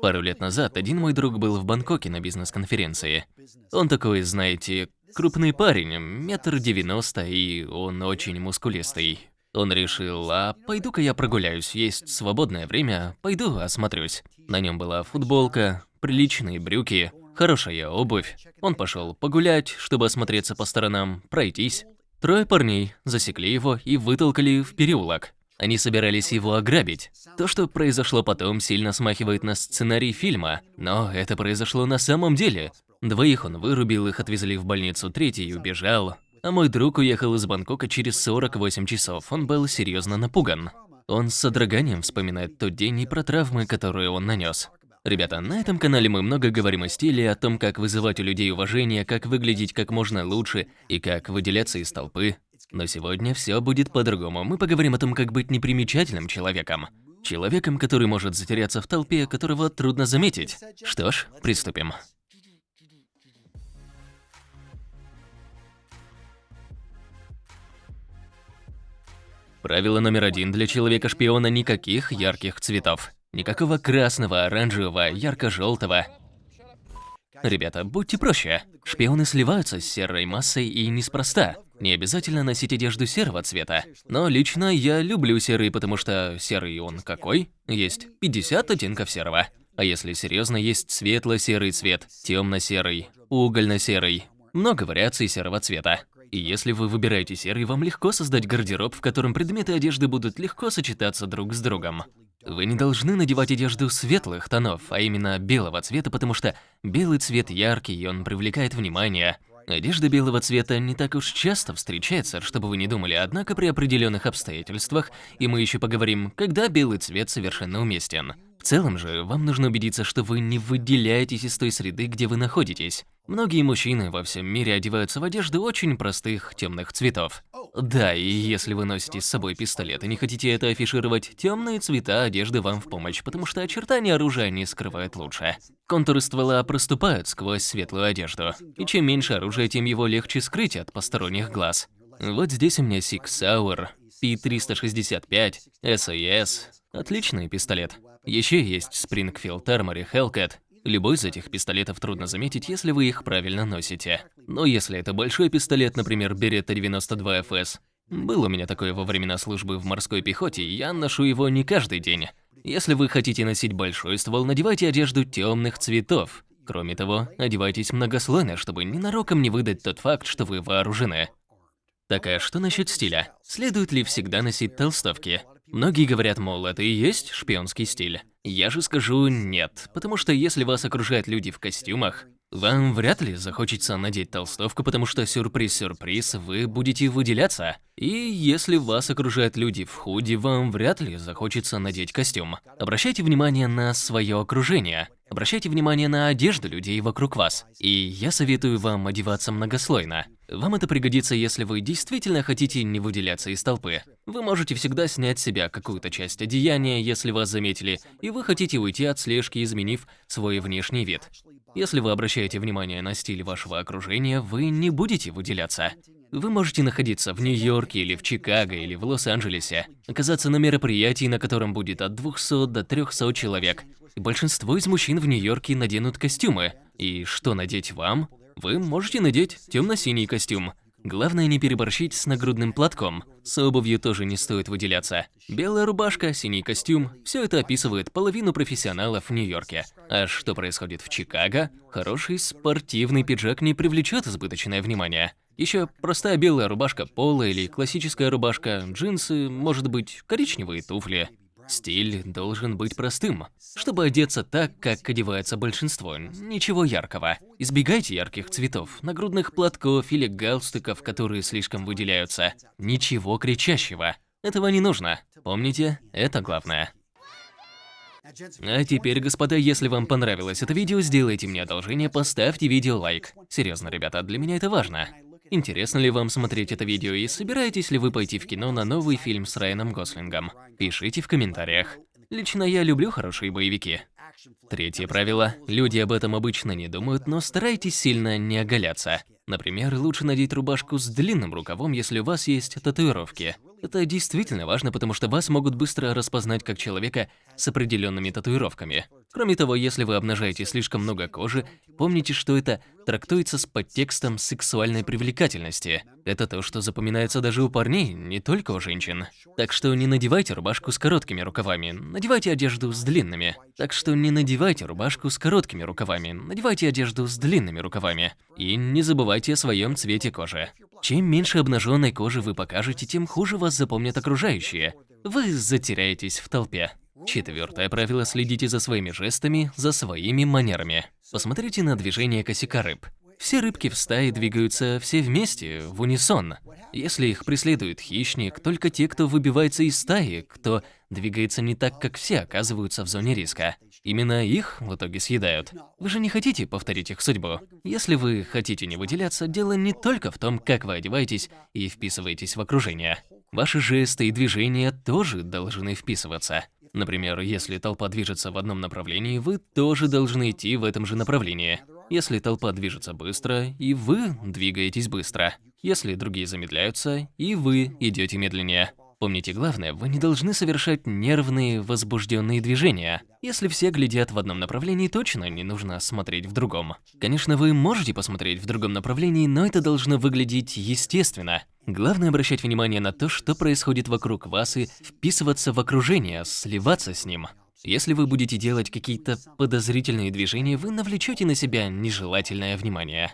Пару лет назад один мой друг был в Бангкоке на бизнес-конференции. Он такой, знаете, крупный парень, метр девяносто, и он очень мускулистый. Он решил, а пойду-ка я прогуляюсь, есть свободное время, пойду осмотрюсь. На нем была футболка, приличные брюки, хорошая обувь. Он пошел погулять, чтобы осмотреться по сторонам, пройтись. Трое парней засекли его и вытолкали в переулок. Они собирались его ограбить. То, что произошло потом, сильно смахивает на сценарий фильма, но это произошло на самом деле. Двоих он вырубил, их отвезли в больницу, третий убежал. А мой друг уехал из Бангкока через 48 часов, он был серьезно напуган. Он с содроганием вспоминает тот день и про травмы, которые он нанес. Ребята, на этом канале мы много говорим о стиле, о том, как вызывать у людей уважение, как выглядеть как можно лучше и как выделяться из толпы. Но сегодня все будет по-другому. Мы поговорим о том, как быть непримечательным человеком. Человеком, который может затеряться в толпе, которого трудно заметить. Что ж, приступим. Правило номер один для человека-шпиона – никаких ярких цветов. Никакого красного, оранжевого, ярко-желтого. Ребята, будьте проще. Шпионы сливаются с серой массой и неспроста. Не обязательно носить одежду серого цвета. Но лично я люблю серый, потому что серый он какой? Есть 50 оттенков серого. А если серьезно, есть светло-серый цвет, темно-серый, угольно-серый. Много вариаций серого цвета. И если вы выбираете серый, вам легко создать гардероб, в котором предметы одежды будут легко сочетаться друг с другом. Вы не должны надевать одежду светлых тонов, а именно белого цвета, потому что белый цвет яркий, и он привлекает внимание. Одежда белого цвета не так уж часто встречается, чтобы вы не думали, однако при определенных обстоятельствах, и мы еще поговорим, когда белый цвет совершенно уместен. В целом же, вам нужно убедиться, что вы не выделяетесь из той среды, где вы находитесь. Многие мужчины во всем мире одеваются в одежду очень простых темных цветов. Да, и если вы носите с собой пистолет и не хотите это афишировать, темные цвета одежды вам в помощь, потому что очертания оружия не скрывают лучше. Контуры ствола проступают сквозь светлую одежду, и чем меньше оружия, тем его легче скрыть от посторонних глаз. Вот здесь у меня Sig Sauer, P365, SAS. Отличный пистолет. Еще есть Springfield Armory Hellcat, Любой из этих пистолетов трудно заметить, если вы их правильно носите. Но если это большой пистолет, например, Beretta 92 FS, был у меня такое во времена службы в морской пехоте, я ношу его не каждый день. Если вы хотите носить большой ствол, надевайте одежду темных цветов. Кроме того, одевайтесь многослойно, чтобы ненароком не выдать тот факт, что вы вооружены. Так а что насчет стиля? Следует ли всегда носить толстовки? Многие говорят, мол, это и есть шпионский стиль. Я же скажу нет, потому что если вас окружают люди в костюмах, вам вряд ли захочется надеть толстовку, потому что сюрприз-сюрприз, вы будете выделяться. И если вас окружают люди в худи, вам вряд ли захочется надеть костюм. Обращайте внимание на свое окружение. Обращайте внимание на одежду людей вокруг вас. И я советую вам одеваться многослойно. Вам это пригодится, если вы действительно хотите не выделяться из толпы. Вы можете всегда снять с себя какую-то часть одеяния, если вас заметили, и вы хотите уйти от слежки, изменив свой внешний вид. Если вы обращаете внимание на стиль вашего окружения, вы не будете выделяться. Вы можете находиться в Нью-Йорке или в Чикаго или в Лос-Анджелесе, оказаться на мероприятии, на котором будет от 200 до 300 человек. Большинство из мужчин в Нью-Йорке наденут костюмы. И что надеть вам? Вы можете надеть темно-синий костюм. Главное не переборщить с нагрудным платком. С обувью тоже не стоит выделяться. Белая рубашка, синий костюм – все это описывает половину профессионалов в Нью-Йорке. А что происходит в Чикаго? Хороший спортивный пиджак не привлечет избыточное внимание. Еще простая белая рубашка пола или классическая рубашка, джинсы, может быть, коричневые туфли. Стиль должен быть простым, чтобы одеться так, как одевается большинство, ничего яркого. Избегайте ярких цветов, нагрудных платков или галстуков, которые слишком выделяются. Ничего кричащего. Этого не нужно. Помните, это главное. А теперь, господа, если вам понравилось это видео, сделайте мне одолжение, поставьте видео лайк. Серьезно, ребята, для меня это важно. Интересно ли вам смотреть это видео и собираетесь ли вы пойти в кино на новый фильм с Райаном Гослингом? Пишите в комментариях. Лично я люблю хорошие боевики. Третье правило. Люди об этом обычно не думают, но старайтесь сильно не оголяться. Например, лучше надеть рубашку с длинным рукавом, если у вас есть татуировки. Это действительно важно, потому что вас могут быстро распознать как человека с определенными татуировками. Кроме того, если вы обнажаете слишком много кожи, помните, что это трактуется с подтекстом сексуальной привлекательности. Это то, что запоминается даже у парней, не только у женщин. Так что не надевайте рубашку с короткими рукавами, надевайте одежду с длинными. Так что не надевайте рубашку с короткими рукавами, надевайте одежду с длинными рукавами. И не забывайте о своем цвете кожи. Чем меньше обнаженной кожи вы покажете, тем хуже вас запомнят окружающие. Вы затеряетесь в толпе. Четвертое правило – следите за своими жестами, за своими манерами. Посмотрите на движение косяка рыб. Все рыбки в стае двигаются все вместе, в унисон. Если их преследует хищник, только те, кто выбивается из стаи, кто двигается не так, как все, оказываются в зоне риска. Именно их в итоге съедают. Вы же не хотите повторить их судьбу. Если вы хотите не выделяться, дело не только в том, как вы одеваетесь и вписываетесь в окружение. Ваши жесты и движения тоже должны вписываться. Например, если толпа движется в одном направлении, вы тоже должны идти в этом же направлении. Если толпа движется быстро, и вы двигаетесь быстро. Если другие замедляются, и вы идете медленнее. Помните главное, вы не должны совершать нервные, возбужденные движения. Если все глядят в одном направлении, точно не нужно смотреть в другом. Конечно, вы можете посмотреть в другом направлении, но это должно выглядеть естественно. Главное обращать внимание на то, что происходит вокруг вас и вписываться в окружение, сливаться с ним. Если вы будете делать какие-то подозрительные движения, вы навлечете на себя нежелательное внимание.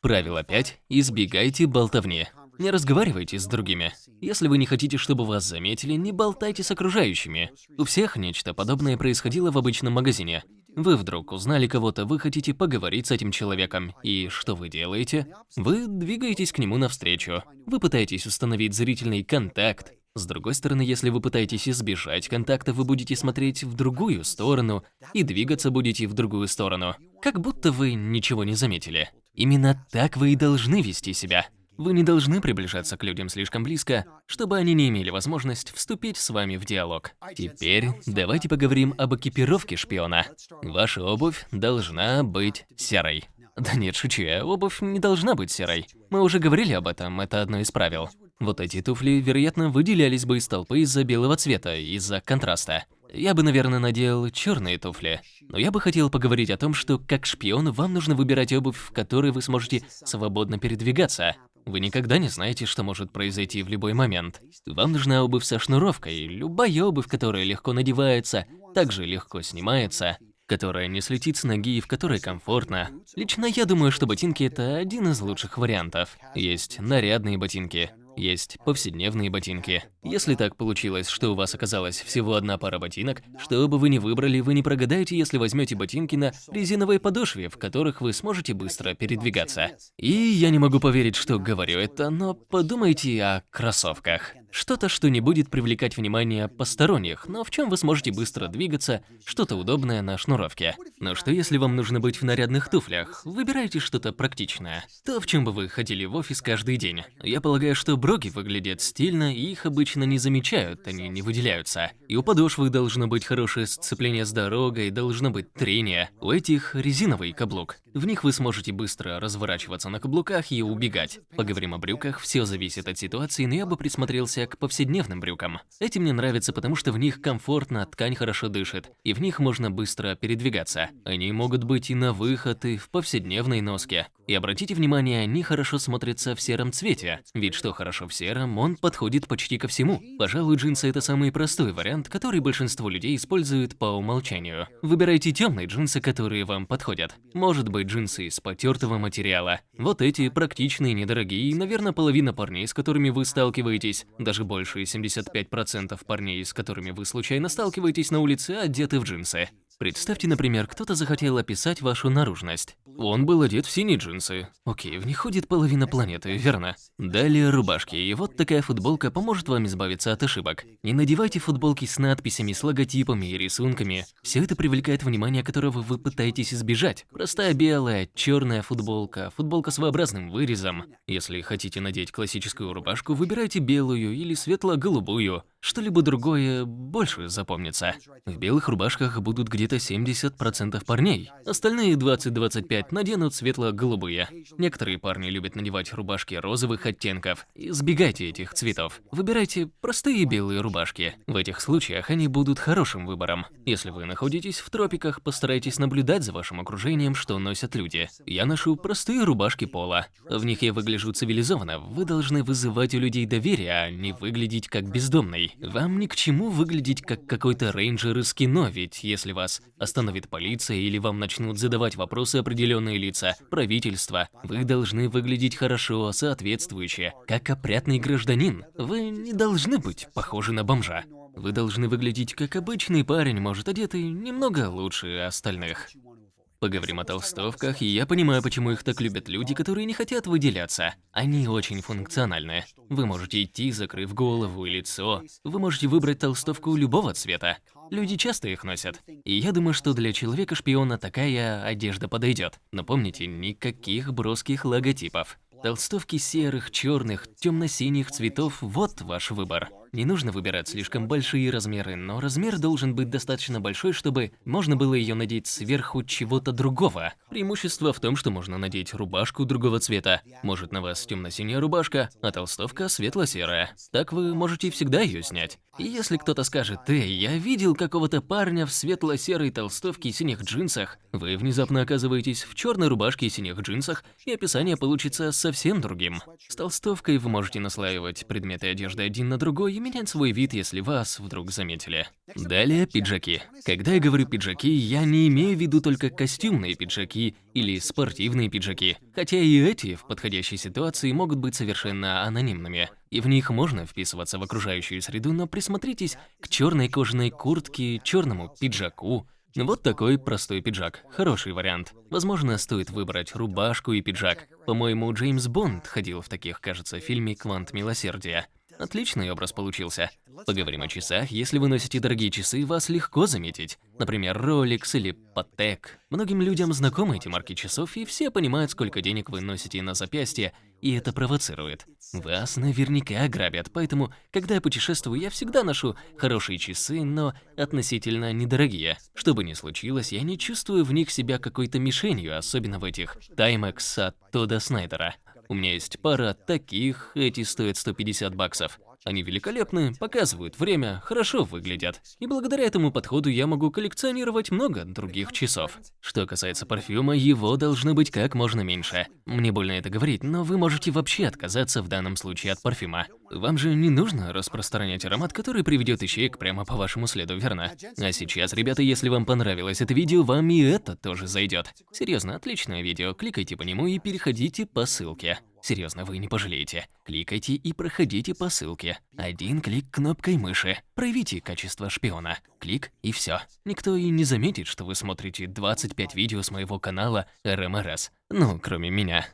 Правило 5. Избегайте болтовни. Не разговаривайте с другими. Если вы не хотите, чтобы вас заметили, не болтайте с окружающими. У всех нечто подобное происходило в обычном магазине. Вы вдруг узнали кого-то, вы хотите поговорить с этим человеком. И что вы делаете? Вы двигаетесь к нему навстречу. Вы пытаетесь установить зрительный контакт. С другой стороны, если вы пытаетесь избежать контакта, вы будете смотреть в другую сторону и двигаться будете в другую сторону. Как будто вы ничего не заметили. Именно так вы и должны вести себя. Вы не должны приближаться к людям слишком близко, чтобы они не имели возможность вступить с вами в диалог. Теперь давайте поговорим об экипировке шпиона. Ваша обувь должна быть серой. Да нет, шучу я, обувь не должна быть серой. Мы уже говорили об этом, это одно из правил. Вот эти туфли, вероятно, выделялись бы из толпы из-за белого цвета, из-за контраста. Я бы, наверное, надел черные туфли. Но я бы хотел поговорить о том, что как шпион вам нужно выбирать обувь, в которой вы сможете свободно передвигаться. Вы никогда не знаете, что может произойти в любой момент. Вам нужна обувь со шнуровкой, любая обувь, которая легко надевается, также легко снимается, которая не слетит с ноги и в которой комфортно. Лично я думаю, что ботинки это один из лучших вариантов. Есть нарядные ботинки, есть повседневные ботинки. Если так получилось, что у вас оказалась всего одна пара ботинок, что бы вы ни выбрали, вы не прогадаете, если возьмете ботинки на резиновой подошве, в которых вы сможете быстро передвигаться. И я не могу поверить, что говорю это, но подумайте о кроссовках. Что-то, что не будет привлекать внимание посторонних, но в чем вы сможете быстро двигаться, что-то удобное на шнуровке. Но что если вам нужно быть в нарядных туфлях? Выбирайте что-то практичное. То, в чем бы вы ходили в офис каждый день. Я полагаю, что броги выглядят стильно, и их обычно не замечают, они не выделяются. И у подошвы должно быть хорошее сцепление с дорогой, должно быть трение. У этих резиновый каблук. В них вы сможете быстро разворачиваться на каблуках и убегать. Поговорим о брюках, все зависит от ситуации, но я бы присмотрелся к повседневным брюкам. Эти мне нравятся, потому что в них комфортно, ткань хорошо дышит, и в них можно быстро передвигаться. Они могут быть и на выход, и в повседневной носке. И обратите внимание, они хорошо смотрятся в сером цвете. Ведь что хорошо в сером, он подходит почти ко всему. Пожалуй, джинсы это самый простой вариант, который большинство людей используют по умолчанию. Выбирайте темные джинсы, которые вам подходят. Может быть, джинсы из потертого материала. Вот эти практичные, недорогие, наверное, половина парней, с которыми вы сталкиваетесь, даже больше 75% парней, с которыми вы случайно сталкиваетесь на улице, одеты в джинсы. Представьте, например, кто-то захотел описать вашу наружность. Он был одет в синие джинсы. Окей, в них ходит половина планеты, верно? Далее рубашки, и вот такая футболка поможет вам избавиться от ошибок. Не надевайте футболки с надписями, с логотипами и рисунками. Все это привлекает внимание, которого вы пытаетесь избежать. Простая белая, черная футболка, футболка с своеобразным вырезом. Если хотите надеть классическую рубашку, выбирайте белую или светло-голубую. Что-либо другое больше запомнится. В белых рубашках будут где-то 70% парней. Остальные 20-25 наденут светло-голубые. Некоторые парни любят надевать рубашки розовых оттенков. Избегайте этих цветов. Выбирайте простые белые рубашки. В этих случаях они будут хорошим выбором. Если вы находитесь в тропиках, постарайтесь наблюдать за вашим окружением, что носят люди. Я ношу простые рубашки пола. В них я выгляжу цивилизованно. Вы должны вызывать у людей доверие, а не выглядеть как бездомный. Вам ни к чему выглядеть как какой-то рейнджер из кино, ведь если остановит полиция или вам начнут задавать вопросы определенные лица, правительство, вы должны выглядеть хорошо, соответствующе, как опрятный гражданин. Вы не должны быть похожи на бомжа. Вы должны выглядеть как обычный парень, может одетый немного лучше остальных. Поговорим о толстовках, и я понимаю, почему их так любят люди, которые не хотят выделяться. Они очень функциональны. Вы можете идти, закрыв голову и лицо. Вы можете выбрать толстовку любого цвета. Люди часто их носят. И я думаю, что для человека-шпиона такая одежда подойдет. Но помните, никаких броских логотипов. Толстовки серых, черных, темно-синих цветов – вот ваш выбор. Не нужно выбирать слишком большие размеры, но размер должен быть достаточно большой, чтобы можно было ее надеть сверху чего-то другого. Преимущество в том, что можно надеть рубашку другого цвета. Может на вас темно-синяя рубашка, а толстовка светло-серая. Так вы можете всегда ее снять. И если кто-то скажет, «Эй, я видел какого-то парня в светло-серой толстовке и синих джинсах», вы внезапно оказываетесь в черной рубашке и синих джинсах, и описание получится совсем другим. С толстовкой вы можете наслаивать предметы одежды один на другой и менять свой вид, если вас вдруг заметили. Далее пиджаки. Когда я говорю пиджаки, я не имею в виду только костюмные пиджаки или спортивные пиджаки, хотя и эти в подходящей ситуации могут быть совершенно анонимными и в них можно вписываться в окружающую среду, но присмотритесь к черной кожаной куртке, черному пиджаку. Вот такой простой пиджак. Хороший вариант. Возможно, стоит выбрать рубашку и пиджак. По-моему, Джеймс Бонд ходил в таких, кажется, фильме «Квант милосердия». Отличный образ получился. Поговорим о часах. Если вы носите дорогие часы, вас легко заметить. Например, Rolex или Patek. Многим людям знакомы эти марки часов, и все понимают, сколько денег вы носите на запястье, и это провоцирует. Вас наверняка ограбят, поэтому, когда я путешествую, я всегда ношу хорошие часы, но относительно недорогие. Что бы ни случилось, я не чувствую в них себя какой-то мишенью, особенно в этих Timex от Тода Снайдера. У меня есть пара таких, эти стоят 150 баксов. Они великолепны, показывают время, хорошо выглядят. И благодаря этому подходу я могу коллекционировать много других часов. Что касается парфюма, его должно быть как можно меньше. Мне больно это говорить, но вы можете вообще отказаться в данном случае от парфюма. Вам же не нужно распространять аромат, который приведет ищеек прямо по вашему следу, верно? А сейчас, ребята, если вам понравилось это видео, вам и это тоже зайдет. Серьезно, отличное видео, кликайте по нему и переходите по ссылке. Серьезно, вы не пожалеете. Кликайте и проходите по ссылке. Один клик кнопкой мыши. Проявите качество шпиона. Клик и все. Никто и не заметит, что вы смотрите 25 видео с моего канала РМРС. Ну, кроме меня.